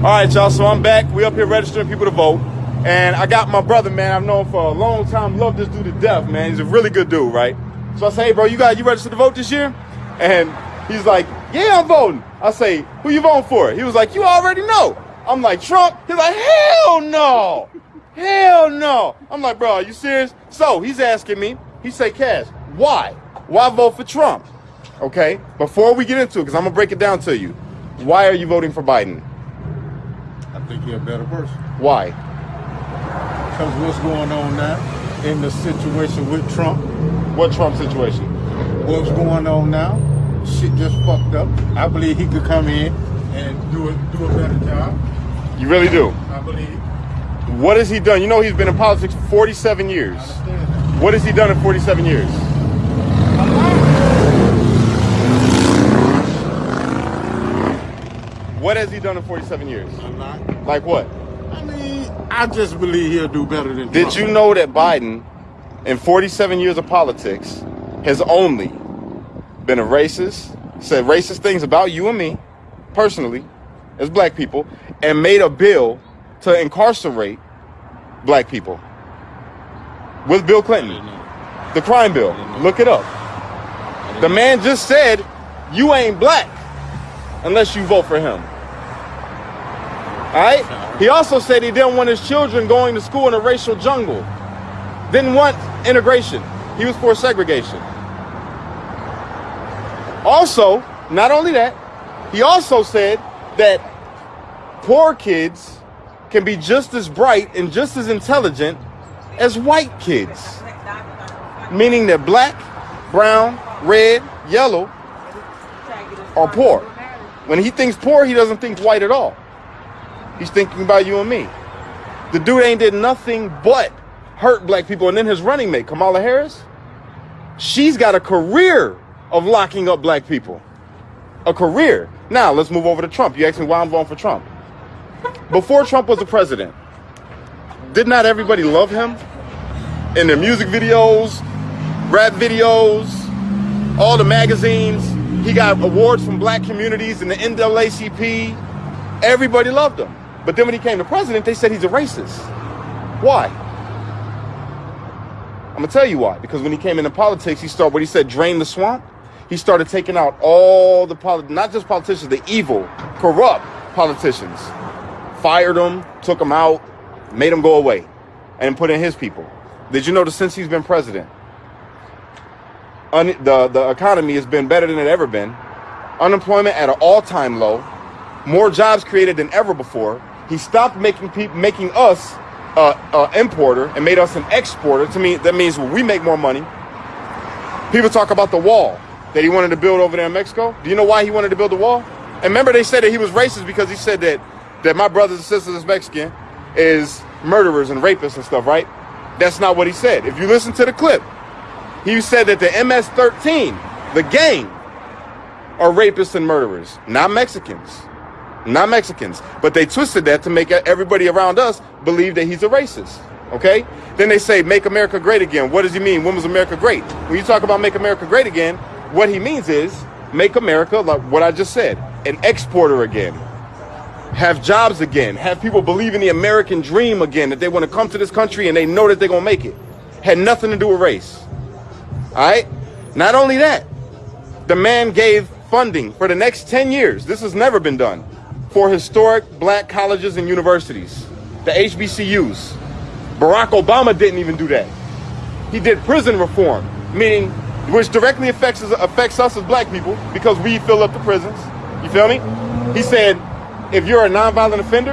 All right, y'all. So I'm back. We up here registering people to vote, and I got my brother, man. I've known for a long time. Love this dude to death, man. He's a really good dude, right? So I say, hey, bro, you got you registered to vote this year? And he's like, yeah, I'm voting. I say, who you voting for? He was like, you already know. I'm like, Trump? He's like, hell no. Hell no. I'm like, bro, are you serious? So he's asking me, he say, Cash, why? Why vote for Trump? Okay, before we get into it, because I'm gonna break it down to you. Why are you voting for Biden? I think he's a better person. Why? Because what's going on now in the situation with Trump, What Trump situation? what's going on now, shit just fucked up. I believe he could come in and do a, do a better job. You really do. I believe. What has he done? You know he's been in politics for 47 years. I understand that. What has he done in 47 years? What has he done in 47 years? I'm not. Like what? I mean, I just believe he'll do better than Did Trump. you know that Biden, in 47 years of politics, has only been a racist, said racist things about you and me, personally, as black people, and made a bill to incarcerate black people with Bill Clinton? The crime bill. Look it up. The man just said, you ain't black unless you vote for him. All right? He also said he didn't want his children going to school in a racial jungle. Didn't want integration. He was for segregation. Also, not only that, he also said that poor kids can be just as bright and just as intelligent as white kids. Meaning that black, brown, red, yellow are poor. When he thinks poor, he doesn't think white at all. He's thinking about you and me. The dude ain't did nothing but hurt black people. And then his running mate, Kamala Harris, she's got a career of locking up black people. A career. Now, let's move over to Trump. You asked me why I'm voting for Trump. Before Trump was the president, did not everybody love him? In their music videos, rap videos, all the magazines. He got awards from black communities and the NAACP. Everybody loved him. But then when he came to president, they said he's a racist. Why? I'm gonna tell you why. Because when he came into politics, he started what he said, drain the swamp. He started taking out all the poli- not just politicians, the evil, corrupt politicians. Fired them, took them out, made them go away, and put in his people. Did you notice since he's been president, the the economy has been better than it ever been. Unemployment at an all-time low. More jobs created than ever before. He stopped making people making us uh, uh, importer and made us an exporter. To me, that means we make more money. People talk about the wall that he wanted to build over there in Mexico. Do you know why he wanted to build the wall? And remember, they said that he was racist because he said that that my brothers and sisters is Mexican is murderers and rapists and stuff, right? That's not what he said. If you listen to the clip, he said that the MS-13, the gang, are rapists and murderers, not Mexicans. Not Mexicans. But they twisted that to make everybody around us believe that he's a racist. Okay? Then they say, make America great again. What does he mean? When was America great? When you talk about make America great again, what he means is make America, like what I just said, an exporter again. Have jobs again. Have people believe in the American dream again, that they want to come to this country and they know that they're going to make it. Had nothing to do with race. All right? Not only that, the man gave funding for the next 10 years. This has never been done for historic black colleges and universities, the HBCUs. Barack Obama didn't even do that. He did prison reform, meaning which directly affects us, affects us as black people because we fill up the prisons. You feel me? He said, if you're a nonviolent offender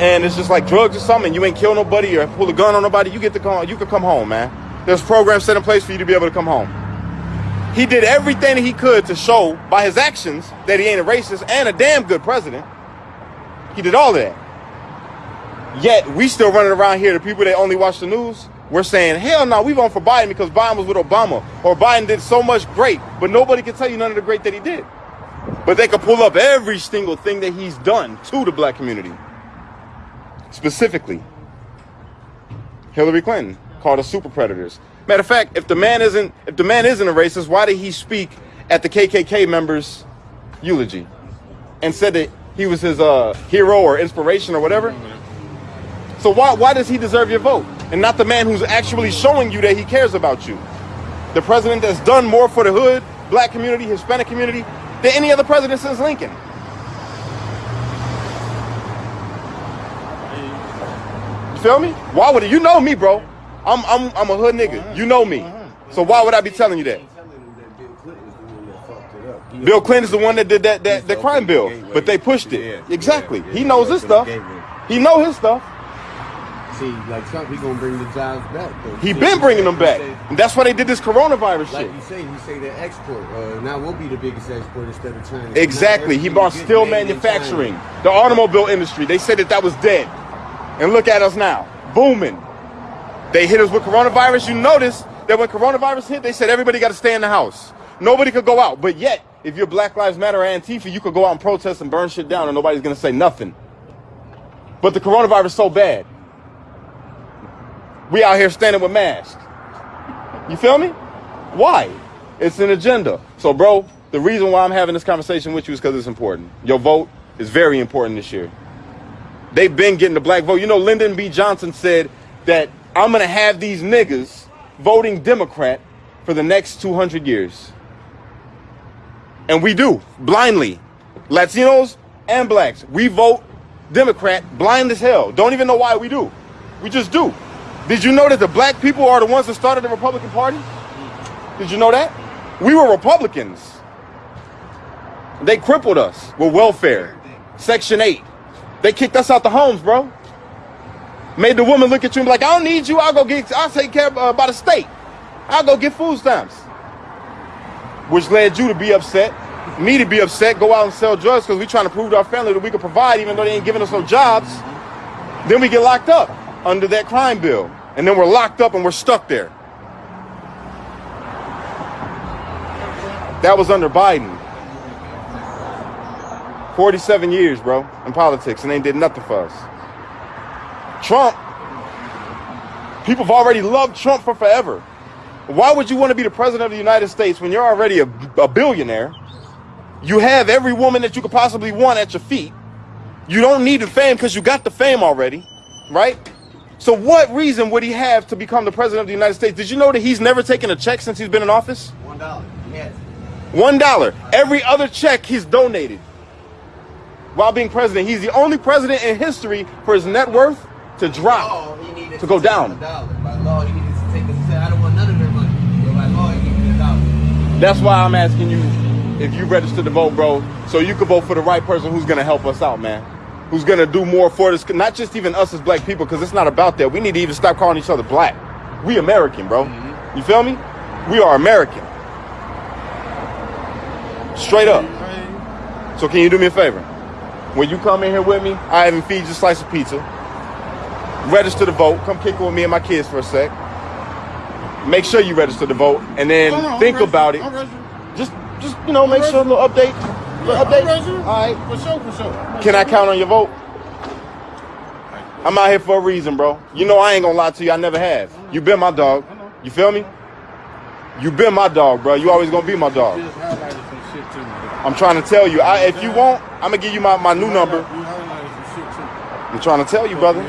and it's just like drugs or something, you ain't kill nobody or pull a gun on nobody, you get to come. You can come home, man. There's programs set in place for you to be able to come home. He did everything he could to show by his actions that he ain't a racist and a damn good president. He did all of that. Yet we still running around here, the people that only watch the news, we're saying, hell no, we vote for Biden because Biden was with Obama. Or Biden did so much great, but nobody can tell you none of the great that he did. But they can pull up every single thing that he's done to the black community. Specifically, Hillary Clinton called us super predators. Matter of fact, if the man isn't if the man isn't a racist, why did he speak at the KKK members' eulogy and said that he was his uh, hero or inspiration or whatever. So why why does he deserve your vote and not the man who's actually showing you that he cares about you? The president that's done more for the hood, black community, Hispanic community than any other president since Lincoln. Feel me? Why would? You know me, bro. I'm I'm I'm a hood nigga. You know me. So why would I be telling you that? Bill Clinton is the one that did that that the crime bill, but they pushed it. Exactly. He knows his stuff. He know his stuff. See, like Trump, he gonna bring the jobs back. though. He See, been bringing them back. say- And that's why they did this coronavirus Like shit. you say, he say that export. Uh, now we'll be the biggest export instead of China. Exactly. He gets steel manufacturing, the automobile industry. They said that that was dead. And look at us now, booming. They hit us with coronavirus. You notice that when coronavirus hit, they said everybody got to stay in the house. Nobody could go out. But yet, if you're Black Lives Matter or Antifa, you could go out and protest and burn shit down and nobody's going to say nothing. But the coronavirus is so bad. We out here standing with masks. You feel me? Why? It's an agenda. So, bro, the reason why I'm having this conversation with you is because it's important. Your vote is very important this year. They've been getting the black vote. You know, Lyndon B. Johnson said that I'm going to have these niggas voting Democrat for the next 200 years. And we do, blindly. Latinos and blacks. We vote Democrat blind as hell. Don't even know why we do. We just do. Did you know that the black people are the ones that started the Republican Party? Did you know that? We were Republicans. They crippled us with welfare, Section 8. They kicked us out the homes, bro. Made the woman look at you and be like, I don't need you. I'll go get, I'll take care of, uh, by the state. I'll go get food stamps. Which led you to be upset, me to be upset, go out and sell drugs because we trying to prove to our family that we can provide even though they ain't giving us no jobs. Then we get locked up under that crime bill. And then we're locked up and we're stuck there. That was under Biden. 47 years, bro, in politics, and they did nothing for us. Trump, people have already loved Trump for forever. Why would you want to be the president of the United States when you're already a, a billionaire? You have every woman that you could possibly want at your feet. You don't need the fame because you got the fame already, right? So what reason would he have to become the president of the United States? Did you know that he's never taken a check since he's been in office? One dollar. Yes. One dollar. Every other check he's donated while being president. He's the only president in history for his net worth to drop. law, To go down. A dollar. By law, to take a cent. I don't want none of their money. But by law, he needed a dollar. That's why I'm asking you if you registered to vote, bro, so you can vote for the right person who's gonna help us out, man. Who's gonna do more for this? Not just even us as black people, because it's not about that. We need to even stop calling each other black. We American, bro. Mm-hmm. You feel me? We are American. Straight up. So can you do me a favor? When you come in here with me, I even feed you a slice of pizza. Register to vote. Come kick it with me and my kids for a sec. Make sure you register to vote, and then on, think I'm about it. I'm. Just, just you know, make sure a little update. Little I'm update. All right. For sure, for sure. Can I count on your vote? I'm out here for a reason, bro. You know I ain't gonna lie to you. I never have. You been my dog. You feel me? You been my dog, bro. You always gonna be my dog. Just highlighted some shit to me. I'm trying to tell you. I, if you want, I'm gonna give you my, my new number. You highlighted some shit to me. I'm trying to tell you, brother.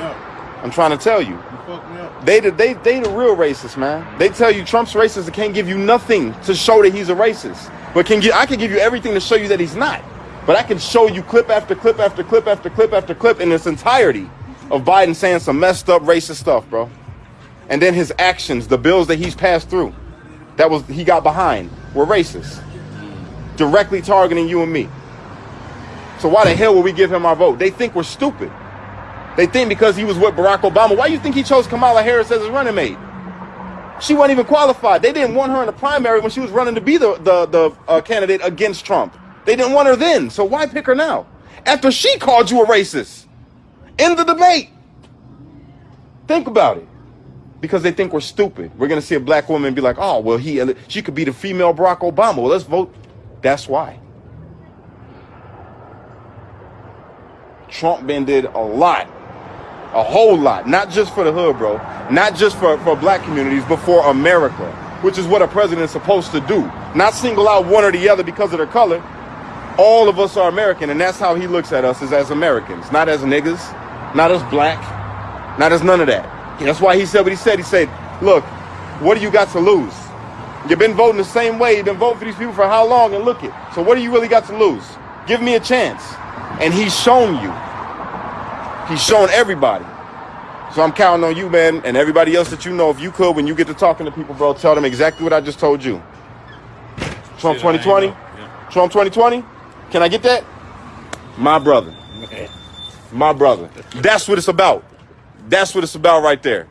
Fuck me up. I'm trying to tell you. You fucked me up. They the they they the real racists, man. They tell you Trump's racist and can't give you nothing to show that he's a racist. But can get I can give you everything to show you that he's not. But I can show you clip after clip after clip after clip after clip in its entirety of Biden saying some messed up racist stuff, bro. And then his actions, the bills that he's passed through, that was he got behind, were racist. Directly targeting you and me. So why the hell would we give him our vote? They think we're stupid. They think because he was with Barack Obama. Why do you think he chose Kamala Harris as his running mate? She wasn't even qualified. They didn't want her in the primary when she was running to be the the, the uh, candidate against Trump. They didn't want her then. So why pick her now? After she called you a racist in the debate. Think about it. Because they think we're stupid. We're gonna see a black woman be like, "Oh, well, he she could be the female Barack Obama." Well, let's vote. That's why. Trump been did a lot a whole lot, not just for the hood, bro, not just for, for black communities, but for America, which is what a president is supposed to do. Not single out one or the other because of their color. All of us are American, and that's how he looks at us is as Americans, not as niggas, not as black, not as none of that. That's why he said what he said. He said, look, what do you got to lose? You've been voting the same way. You've been voting for these people for how long? And look it. So what do you really got to lose? Give me a chance. And he's shown you. He's shown everybody. So I'm counting on you, man, and everybody else that you know. If you could, when you get to talking to people, bro, tell them exactly what I just told you. Trump Shit, I ain't 2020? Yeah. Trump 2020? Can I get that? My brother. My brother. That's what it's about. That's what it's about right there.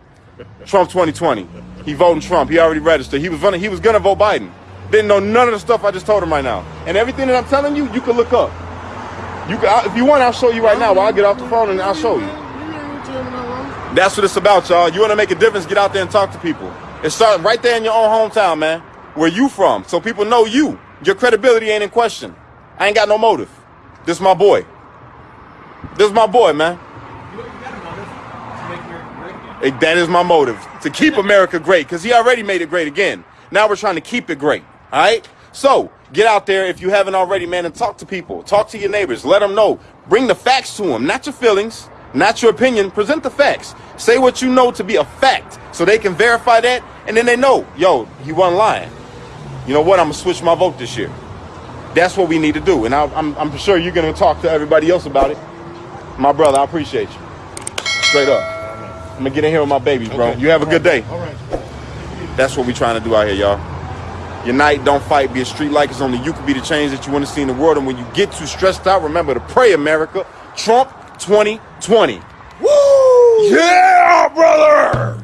Trump 2020. He voting Trump. He already registered. He was gonna he was gonna vote Biden. Didn't know none of the stuff I just told him right now. And everything that I'm telling you, you can look up. You can, if you want, I'll show you right now. While I get off the phone and I'll show you. That's what it's about, y'all. You want to make a difference? Get out there and talk to people. It starts right there in your own hometown, man. Where you from? So people know you. Your credibility ain't in question. I ain't got no motive. This my boy. This is my boy, man. Eh, That is my motive to keep America great because he already made it great again. Now we're trying to keep it great. All right. So get out there if you haven't already, man, and talk to people. Talk to your neighbors. Let them know. Bring the facts to them, not your feelings, not your opinion. Present the facts. Say what you know to be a fact, so they can verify that, and then they know, yo, he wasn't lying. You know what? I'm gonna switch my vote this year. That's what we need to do, and I, I'm, I'm sure you're gonna talk to everybody else about it. My brother, I appreciate you. Straight up. I'm gonna get in here with my babies, bro. Okay. You have a good day. All right. That's what we're trying to do out here, y'all. Unite, don't fight, be a street like it's only you can be the change that you want to see in the world. And when you get too stressed out, remember to pray, America. Trump 2020. Woo! Yeah, brother!